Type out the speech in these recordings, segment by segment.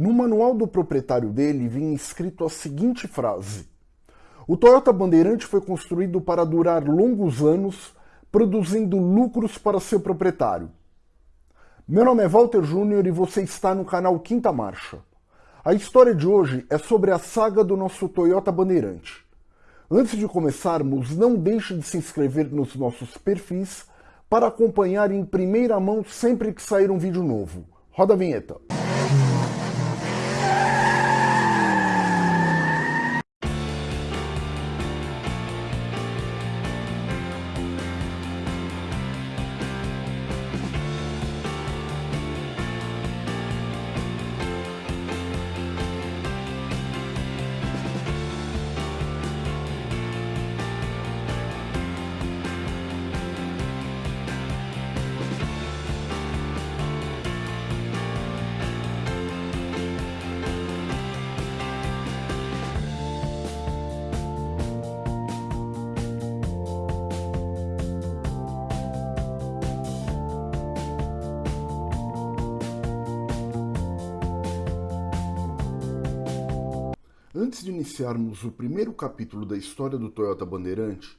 No manual do proprietário dele vinha escrito a seguinte frase: O Toyota Bandeirante foi construído para durar longos anos, produzindo lucros para seu proprietário. Meu nome é Walter Júnior e você está no canal Quinta Marcha. A história de hoje é sobre a saga do nosso Toyota Bandeirante. Antes de começarmos, não deixe de se inscrever nos nossos perfis para acompanhar em primeira mão sempre que sair um vídeo novo. Roda a vinheta. Antes de iniciarmos o primeiro capítulo da história do Toyota Bandeirante,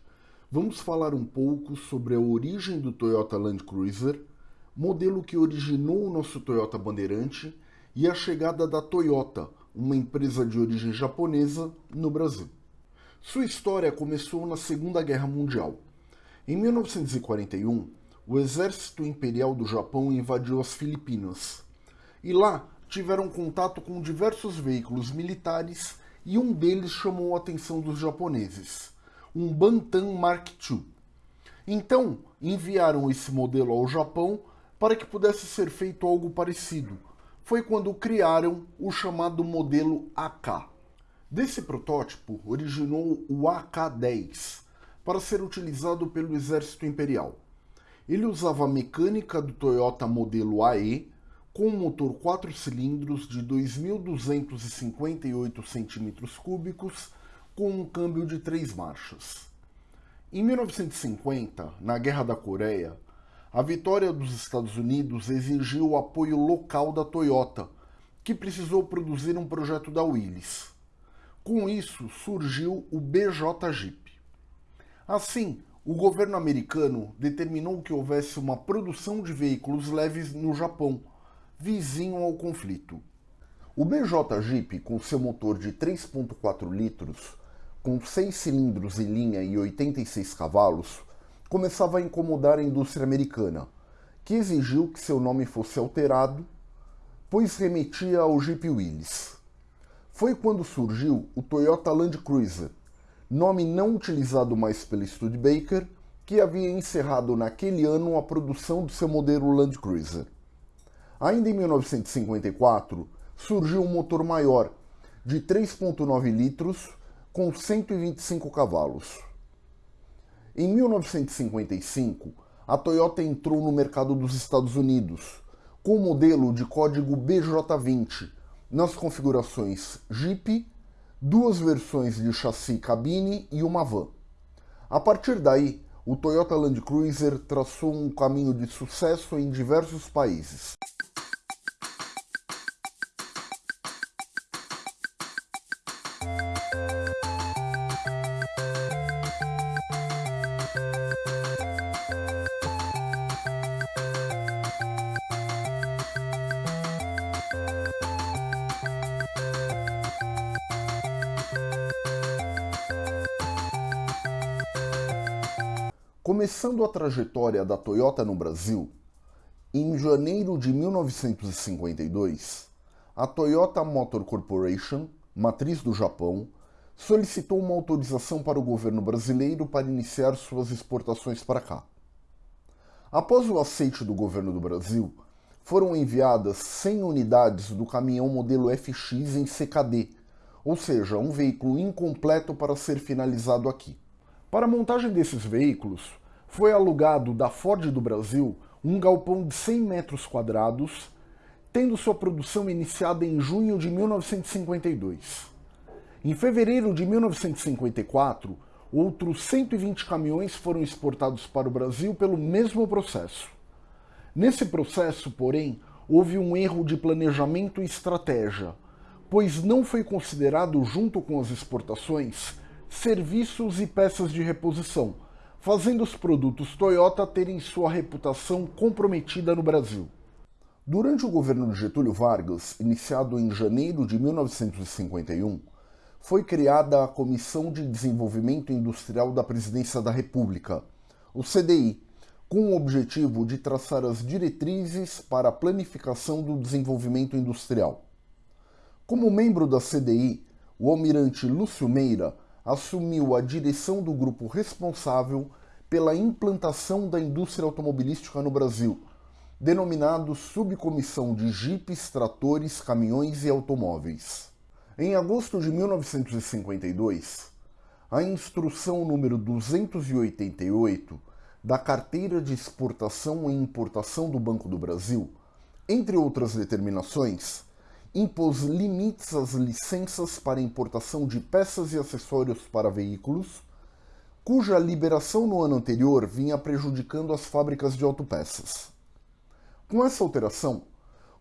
vamos falar um pouco sobre a origem do Toyota Land Cruiser, modelo que originou o nosso Toyota Bandeirante e a chegada da Toyota, uma empresa de origem japonesa, no Brasil. Sua história começou na Segunda Guerra Mundial. Em 1941, o exército imperial do Japão invadiu as Filipinas. E lá tiveram contato com diversos veículos militares e um deles chamou a atenção dos japoneses, um Bantam Mark II. Então, enviaram esse modelo ao Japão para que pudesse ser feito algo parecido. Foi quando criaram o chamado modelo AK. Desse protótipo originou o AK-10, para ser utilizado pelo exército imperial. Ele usava a mecânica do Toyota modelo AE, com um motor 4 cilindros de 2.258 cm3, com um câmbio de 3 marchas. Em 1950, na Guerra da Coreia, a vitória dos Estados Unidos exigiu o apoio local da Toyota, que precisou produzir um projeto da Willys. Com isso, surgiu o BJ Jeep. Assim, o governo americano determinou que houvesse uma produção de veículos leves no Japão, vizinho ao conflito. O BJ Jeep, com seu motor de 3.4 litros, com 6 cilindros em linha e 86 cavalos, começava a incomodar a indústria americana, que exigiu que seu nome fosse alterado, pois remetia ao Jeep Willys. Foi quando surgiu o Toyota Land Cruiser, nome não utilizado mais pela Studebaker, que havia encerrado naquele ano a produção do seu modelo Land Cruiser. Ainda em 1954, surgiu um motor maior, de 3.9 litros, com 125 cavalos. Em 1955, a Toyota entrou no mercado dos Estados Unidos, com o modelo de código BJ20, nas configurações Jeep, duas versões de chassi cabine e uma van. A partir daí, o Toyota Land Cruiser traçou um caminho de sucesso em diversos países. Começando a trajetória da Toyota no Brasil, em janeiro de 1952, a Toyota Motor Corporation, matriz do Japão, solicitou uma autorização para o governo brasileiro para iniciar suas exportações para cá. Após o aceite do governo do Brasil, foram enviadas 100 unidades do caminhão modelo FX em CKD, ou seja, um veículo incompleto para ser finalizado aqui. Para a montagem desses veículos, foi alugado da Ford do Brasil um galpão de 100 metros quadrados, tendo sua produção iniciada em junho de 1952. Em fevereiro de 1954, outros 120 caminhões foram exportados para o Brasil pelo mesmo processo. Nesse processo, porém, houve um erro de planejamento e estratégia, pois não foi considerado, junto com as exportações, serviços e peças de reposição, fazendo os produtos Toyota terem sua reputação comprometida no Brasil. Durante o governo de Getúlio Vargas, iniciado em janeiro de 1951, foi criada a Comissão de Desenvolvimento Industrial da Presidência da República, o CDI, com o objetivo de traçar as diretrizes para a planificação do desenvolvimento industrial. Como membro da CDI, o almirante Lúcio Meira assumiu a direção do grupo responsável pela implantação da indústria automobilística no Brasil, denominado Subcomissão de Jipes, Tratores, Caminhões e Automóveis. Em agosto de 1952, a instrução número 288 da carteira de exportação e importação do Banco do Brasil, entre outras determinações, impôs limites às licenças para importação de peças e acessórios para veículos, cuja liberação no ano anterior vinha prejudicando as fábricas de autopeças. Com essa alteração,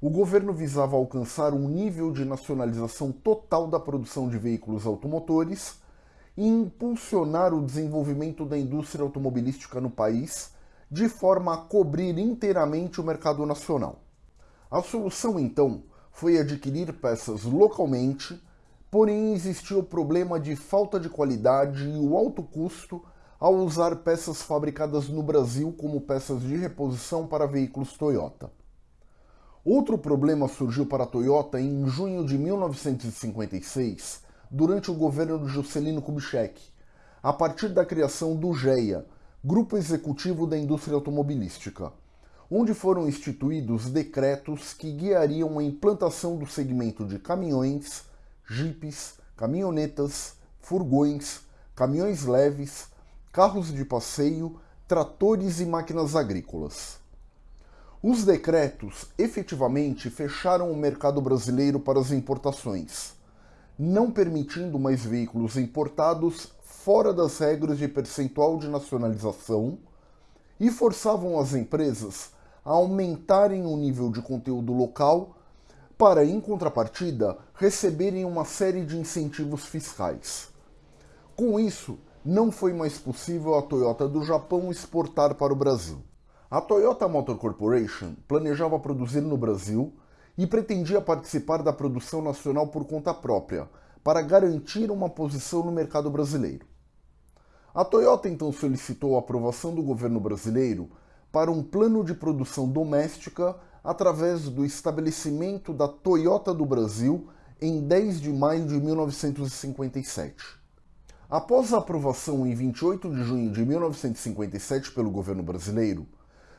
o governo visava alcançar um nível de nacionalização total da produção de veículos automotores e impulsionar o desenvolvimento da indústria automobilística no país de forma a cobrir inteiramente o mercado nacional. A solução, então, foi adquirir peças localmente, porém existia o problema de falta de qualidade e o alto custo ao usar peças fabricadas no Brasil como peças de reposição para veículos Toyota. Outro problema surgiu para a Toyota em junho de 1956, durante o governo de Juscelino Kubitschek, a partir da criação do GEA, Grupo Executivo da Indústria Automobilística, onde foram instituídos decretos que guiariam a implantação do segmento de caminhões, jipes, caminhonetas, furgões, caminhões leves, carros de passeio, tratores e máquinas agrícolas. Os decretos efetivamente fecharam o mercado brasileiro para as importações não permitindo mais veículos importados fora das regras de percentual de nacionalização e forçavam as empresas a aumentarem o nível de conteúdo local para, em contrapartida, receberem uma série de incentivos fiscais. Com isso, não foi mais possível a Toyota do Japão exportar para o Brasil. A Toyota Motor Corporation planejava produzir no Brasil e pretendia participar da produção nacional por conta própria, para garantir uma posição no mercado brasileiro. A Toyota então solicitou a aprovação do governo brasileiro para um plano de produção doméstica através do estabelecimento da Toyota do Brasil em 10 de maio de 1957. Após a aprovação em 28 de junho de 1957 pelo governo brasileiro,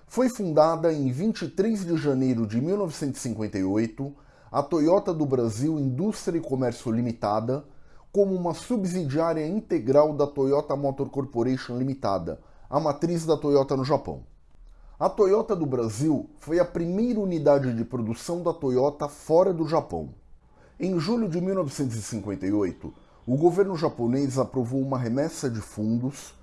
foi fundada em 23 de janeiro de 1958 a Toyota do Brasil Indústria e Comércio Limitada como uma subsidiária integral da Toyota Motor Corporation Limitada, a matriz da Toyota no Japão. A Toyota do Brasil foi a primeira unidade de produção da Toyota fora do Japão. Em julho de 1958, o governo japonês aprovou uma remessa de fundos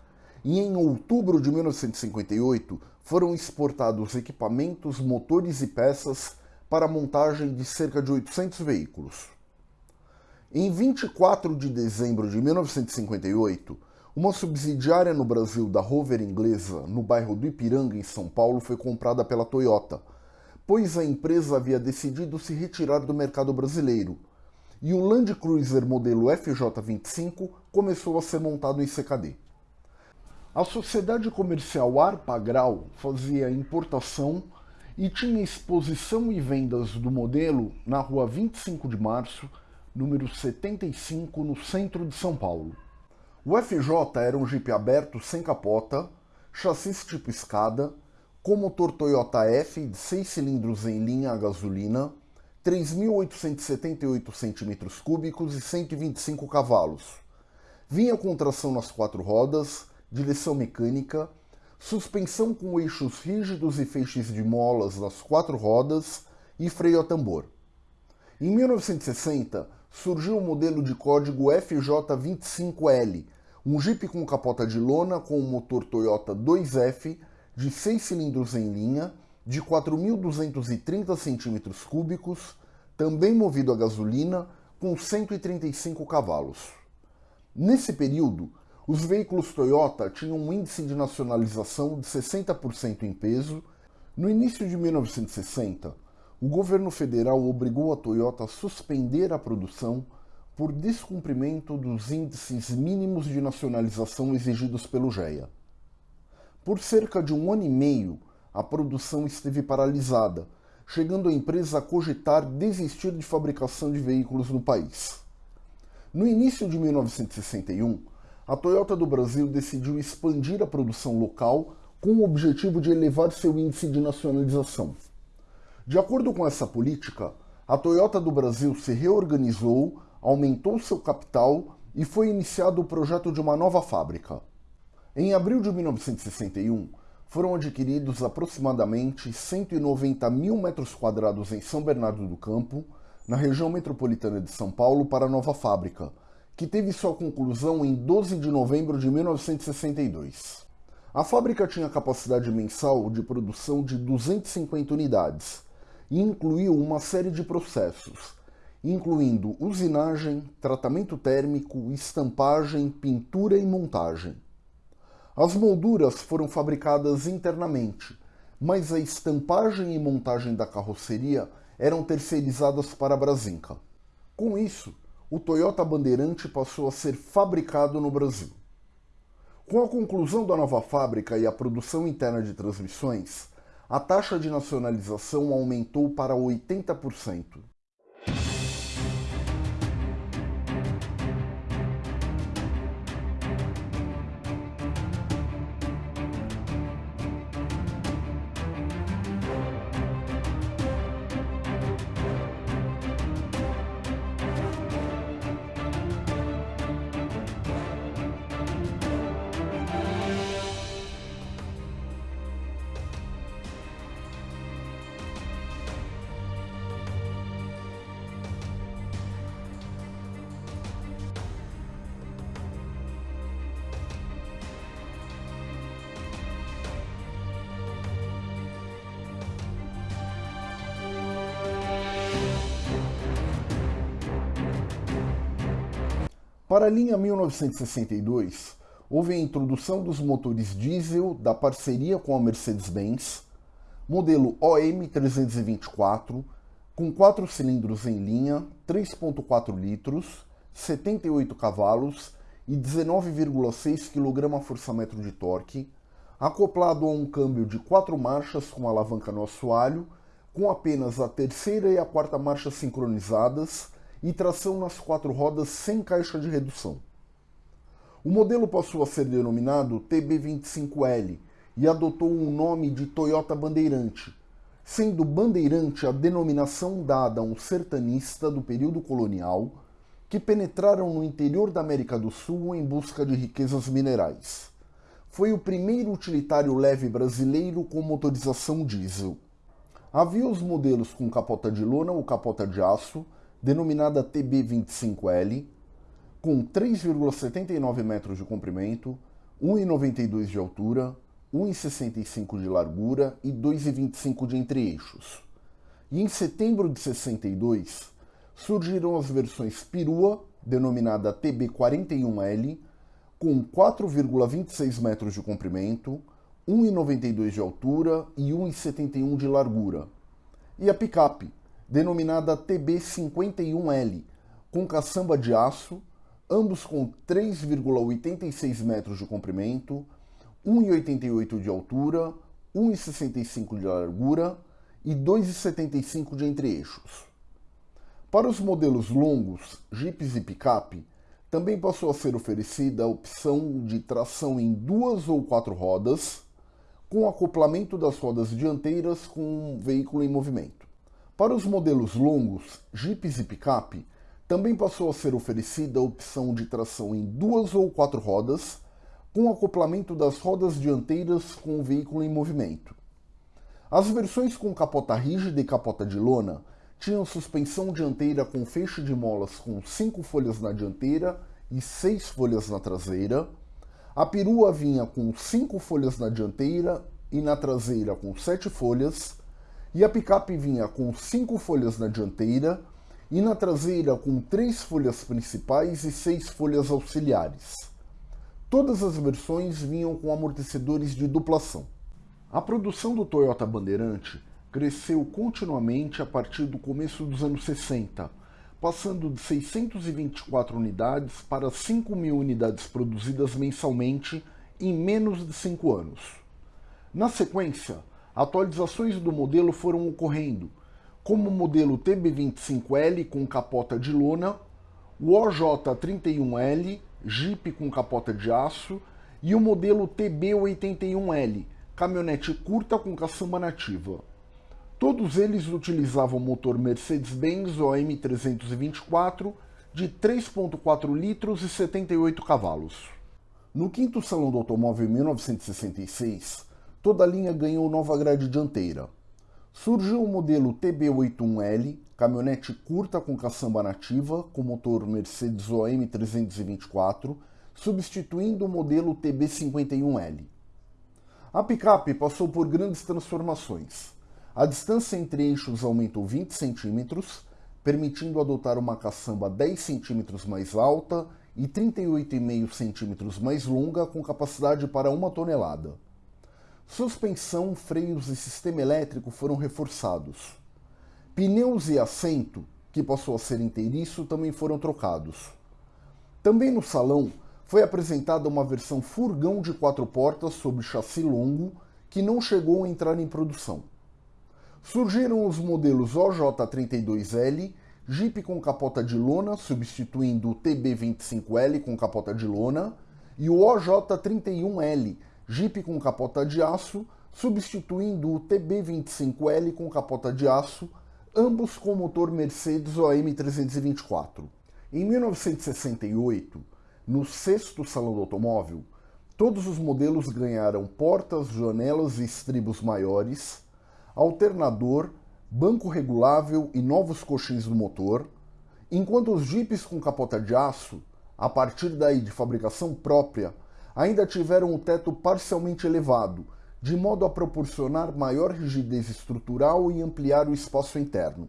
e em outubro de 1958 foram exportados equipamentos, motores e peças para a montagem de cerca de 800 veículos. Em 24 de dezembro de 1958, uma subsidiária no Brasil da Rover inglesa, no bairro do Ipiranga, em São Paulo, foi comprada pela Toyota, pois a empresa havia decidido se retirar do mercado brasileiro, e o Land Cruiser modelo FJ25 começou a ser montado em CKD. A sociedade comercial Arpagral fazia importação e tinha exposição e vendas do modelo na rua 25 de março, número 75, no centro de São Paulo. O FJ era um Jeep aberto sem capota, chassis tipo escada, com motor Toyota F de 6 cilindros em linha a gasolina, 3.878 cm3 e 125 cavalos. Vinha com tração nas quatro rodas, direção mecânica, suspensão com eixos rígidos e feixes de molas nas quatro rodas e freio a tambor. Em 1960, surgiu o modelo de código FJ25L, um Jeep com capota de lona com um motor Toyota 2F de 6 cilindros em linha, de 4.230 centímetros cúbicos, também movido a gasolina, com 135 cavalos. Nesse período, os veículos Toyota tinham um índice de nacionalização de 60% em peso. No início de 1960, o governo federal obrigou a Toyota a suspender a produção por descumprimento dos índices mínimos de nacionalização exigidos pelo GEA. Por cerca de um ano e meio, a produção esteve paralisada, chegando a empresa a cogitar desistir de fabricação de veículos no país. No início de 1961, a Toyota do Brasil decidiu expandir a produção local com o objetivo de elevar seu índice de nacionalização. De acordo com essa política, a Toyota do Brasil se reorganizou, aumentou seu capital e foi iniciado o projeto de uma nova fábrica. Em abril de 1961, foram adquiridos aproximadamente 190 mil metros quadrados em São Bernardo do Campo, na região metropolitana de São Paulo, para a nova fábrica, que teve sua conclusão em 12 de novembro de 1962. A fábrica tinha capacidade mensal de produção de 250 unidades e incluiu uma série de processos, incluindo usinagem, tratamento térmico, estampagem, pintura e montagem. As molduras foram fabricadas internamente, mas a estampagem e montagem da carroceria eram terceirizadas para a Brasinca. Com isso, o Toyota Bandeirante passou a ser fabricado no Brasil. Com a conclusão da nova fábrica e a produção interna de transmissões, a taxa de nacionalização aumentou para 80%. Para a linha 1962, houve a introdução dos motores diesel da parceria com a Mercedes-Benz, modelo OM324, com 4 cilindros em linha, 3.4 litros, 78 cavalos e 19,6 kgfm de torque, acoplado a um câmbio de 4 marchas com alavanca no assoalho, com apenas a terceira e a quarta marcha sincronizadas e tração nas quatro rodas sem caixa de redução. O modelo passou a ser denominado TB25L e adotou o nome de Toyota Bandeirante, sendo Bandeirante a denominação dada a um sertanista do período colonial que penetraram no interior da América do Sul em busca de riquezas minerais. Foi o primeiro utilitário leve brasileiro com motorização diesel. Havia os modelos com capota de lona ou capota de aço, denominada TB25L, com 3,79 metros de comprimento, 1,92 de altura, 1,65 de largura e 2,25 de entre-eixos. E em setembro de 62, surgiram as versões perua, denominada TB41L, com 4,26 metros de comprimento, 1,92 de altura e 1,71 de largura, e a picape, denominada TB51L, com caçamba de aço, ambos com 3,86 metros de comprimento, 1,88 de altura, 1,65 de largura e 2,75 de entre-eixos. Para os modelos longos, jipes e picape, também passou a ser oferecida a opção de tração em duas ou quatro rodas, com acoplamento das rodas dianteiras com um veículo em movimento. Para os modelos longos, jipes e picape, também passou a ser oferecida a opção de tração em duas ou quatro rodas, com acoplamento das rodas dianteiras com o veículo em movimento. As versões com capota rígida e capota de lona tinham suspensão dianteira com feixe de molas com cinco folhas na dianteira e seis folhas na traseira. A perua vinha com cinco folhas na dianteira e na traseira com sete folhas e a picape vinha com cinco folhas na dianteira e na traseira com três folhas principais e seis folhas auxiliares. Todas as versões vinham com amortecedores de duplação. A produção do Toyota Bandeirante cresceu continuamente a partir do começo dos anos 60, passando de 624 unidades para 5 mil unidades produzidas mensalmente em menos de 5 anos. Na sequência, atualizações do modelo foram ocorrendo, como o modelo TB25L com capota de lona, o OJ31L, Jeep com capota de aço, e o modelo TB81L, caminhonete curta com caçamba nativa. Todos eles utilizavam motor Mercedes-Benz OM 324 de 3.4 litros e 78 cavalos. No quinto Salão do Automóvel em 1966, toda a linha ganhou nova grade dianteira. Surgiu o modelo TB81L, caminhonete curta com caçamba nativa, com motor Mercedes OM 324, substituindo o modelo TB51L. A picape passou por grandes transformações. A distância entre eixos aumentou 20 centímetros, permitindo adotar uma caçamba 10 centímetros mais alta e 38,5 centímetros mais longa com capacidade para uma tonelada. Suspensão, freios e sistema elétrico foram reforçados. Pneus e assento, que passou a ser inteiriço, também foram trocados. Também no salão foi apresentada uma versão furgão de quatro portas sob chassi longo, que não chegou a entrar em produção. Surgiram os modelos OJ32L Jeep com capota de lona, substituindo o TB25L com capota de lona, e o OJ31L, Jeep com capota de aço, substituindo o TB25L com capota de aço, ambos com motor Mercedes OM324. Em 1968, no sexto Salão do Automóvel, todos os modelos ganharam portas, janelas e estribos maiores, alternador, banco regulável e novos coxins no motor, enquanto os jipes com capota de aço, a partir daí de fabricação própria, ainda tiveram o teto parcialmente elevado, de modo a proporcionar maior rigidez estrutural e ampliar o espaço interno.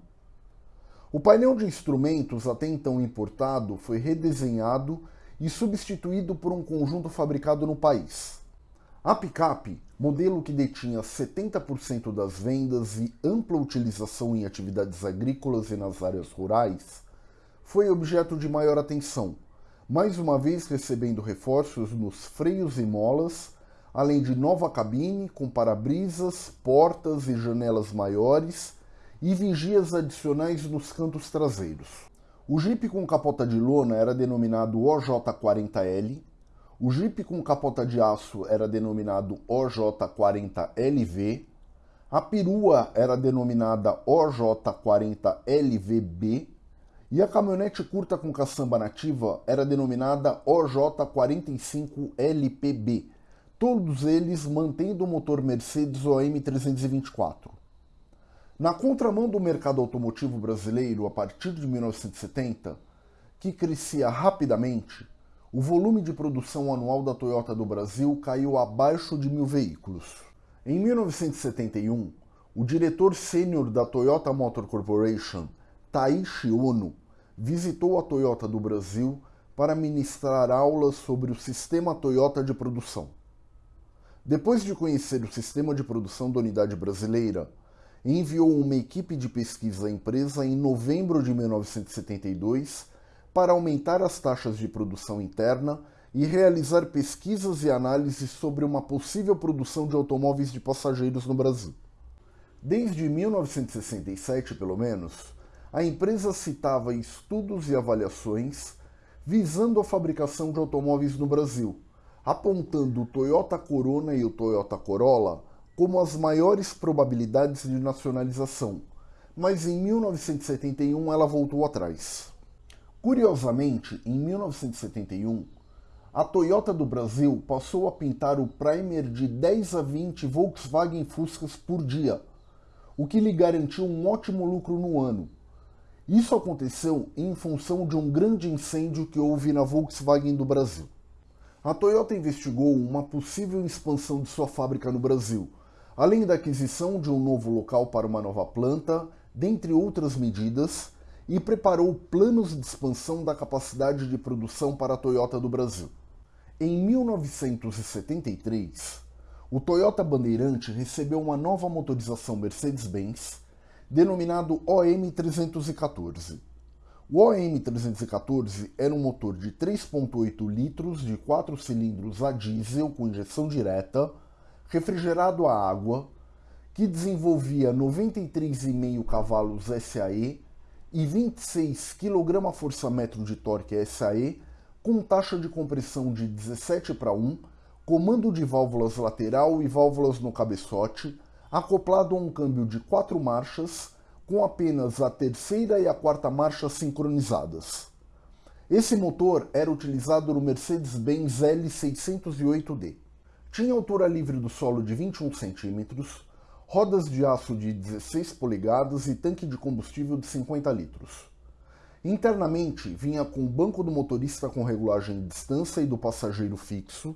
O painel de instrumentos até então importado foi redesenhado e substituído por um conjunto fabricado no país. A picape modelo que detinha 70% das vendas e ampla utilização em atividades agrícolas e nas áreas rurais, foi objeto de maior atenção, mais uma vez recebendo reforços nos freios e molas, além de nova cabine com para-brisas, portas e janelas maiores e vigias adicionais nos cantos traseiros. O Jeep com capota de lona era denominado OJ40L, o Jeep com capota de aço era denominado OJ40LV, a perua era denominada OJ40LVB e a caminhonete curta com caçamba nativa era denominada OJ45LPB, todos eles mantendo o motor Mercedes OM324. Na contramão do mercado automotivo brasileiro a partir de 1970, que crescia rapidamente, o volume de produção anual da Toyota do Brasil caiu abaixo de mil veículos. Em 1971, o diretor sênior da Toyota Motor Corporation, Taishi Ono, visitou a Toyota do Brasil para ministrar aulas sobre o sistema Toyota de produção. Depois de conhecer o sistema de produção da unidade brasileira, enviou uma equipe de pesquisa à empresa em novembro de 1972 para aumentar as taxas de produção interna e realizar pesquisas e análises sobre uma possível produção de automóveis de passageiros no Brasil. Desde 1967, pelo menos, a empresa citava estudos e avaliações visando a fabricação de automóveis no Brasil, apontando o Toyota Corona e o Toyota Corolla como as maiores probabilidades de nacionalização, mas em 1971 ela voltou atrás. Curiosamente, em 1971, a Toyota do Brasil passou a pintar o primer de 10 a 20 Volkswagen Fuscas por dia, o que lhe garantiu um ótimo lucro no ano. Isso aconteceu em função de um grande incêndio que houve na Volkswagen do Brasil. A Toyota investigou uma possível expansão de sua fábrica no Brasil, além da aquisição de um novo local para uma nova planta, dentre outras medidas, e preparou planos de expansão da capacidade de produção para a Toyota do Brasil. Em 1973, o Toyota Bandeirante recebeu uma nova motorização Mercedes-Benz, denominado OM314. O OM314 era um motor de 3.8 litros de 4 cilindros a diesel com injeção direta, refrigerado a água, que desenvolvia 93,5 cavalos SAE e 26 kgfm de torque SAE, com taxa de compressão de 17 para 1, comando de válvulas lateral e válvulas no cabeçote, acoplado a um câmbio de 4 marchas, com apenas a terceira e a quarta marcha sincronizadas. Esse motor era utilizado no Mercedes-Benz L608D. Tinha altura livre do solo de 21 cm, rodas de aço de 16 polegadas e tanque de combustível de 50 litros. Internamente, vinha com o banco do motorista com regulagem de distância e do passageiro fixo,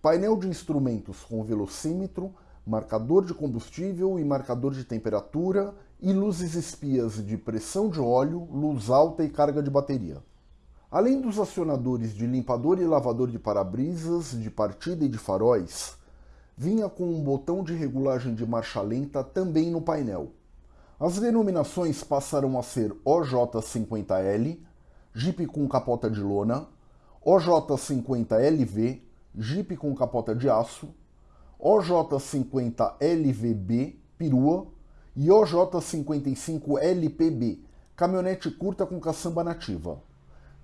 painel de instrumentos com velocímetro, marcador de combustível e marcador de temperatura e luzes espias de pressão de óleo, luz alta e carga de bateria. Além dos acionadores de limpador e lavador de para-brisas, de partida e de faróis, vinha com um botão de regulagem de marcha lenta também no painel. As denominações passaram a ser OJ50L, Jeep com capota de lona, OJ50LV, Jeep com capota de aço, OJ50LVB, perua, e OJ55LPB, caminhonete curta com caçamba nativa.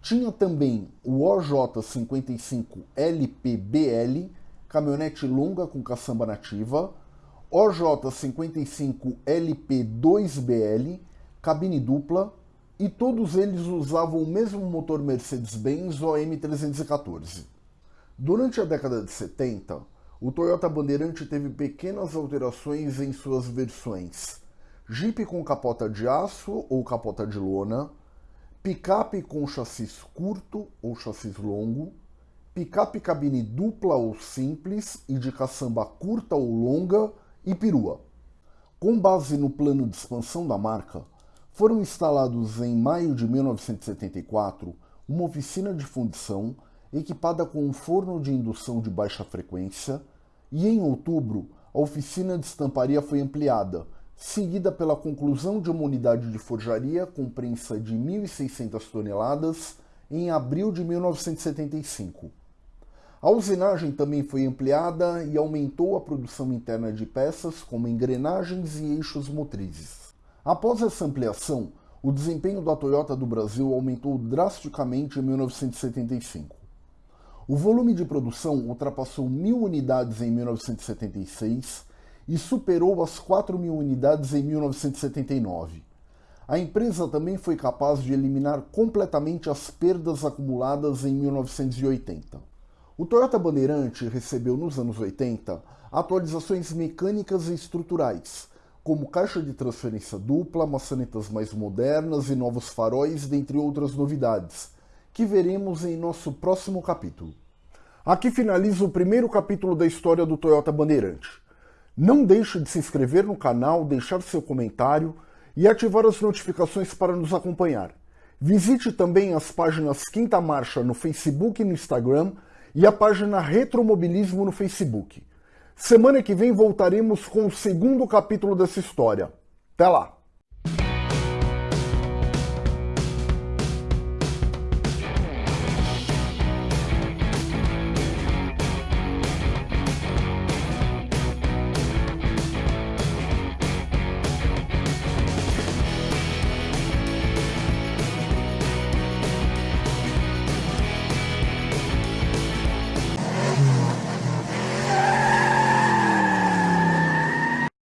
Tinha também o OJ55LPBL, caminhonete longa com caçamba nativa, OJ55LP2BL, cabine dupla, e todos eles usavam o mesmo motor Mercedes-Benz OM314. Durante a década de 70, o Toyota Bandeirante teve pequenas alterações em suas versões. Jeep com capota de aço ou capota de lona, picape com chassis curto ou chassis longo, picape cabine dupla ou simples e de caçamba curta ou longa e perua. Com base no plano de expansão da marca, foram instalados em maio de 1974 uma oficina de fundição equipada com um forno de indução de baixa frequência e em outubro a oficina de estamparia foi ampliada, seguida pela conclusão de uma unidade de forjaria com prensa de 1.600 toneladas em abril de 1975. A usinagem também foi ampliada e aumentou a produção interna de peças como engrenagens e eixos motrizes. Após essa ampliação, o desempenho da Toyota do Brasil aumentou drasticamente em 1975. O volume de produção ultrapassou mil unidades em 1976 e superou as 4 mil unidades em 1979. A empresa também foi capaz de eliminar completamente as perdas acumuladas em 1980. O Toyota Bandeirante recebeu nos anos 80 atualizações mecânicas e estruturais, como caixa de transferência dupla, maçanetas mais modernas e novos faróis, dentre outras novidades, que veremos em nosso próximo capítulo. Aqui finaliza o primeiro capítulo da história do Toyota Bandeirante. Não deixe de se inscrever no canal, deixar seu comentário e ativar as notificações para nos acompanhar. Visite também as páginas Quinta Marcha no Facebook e no Instagram e a página Retromobilismo no Facebook. Semana que vem voltaremos com o segundo capítulo dessa história. Até lá!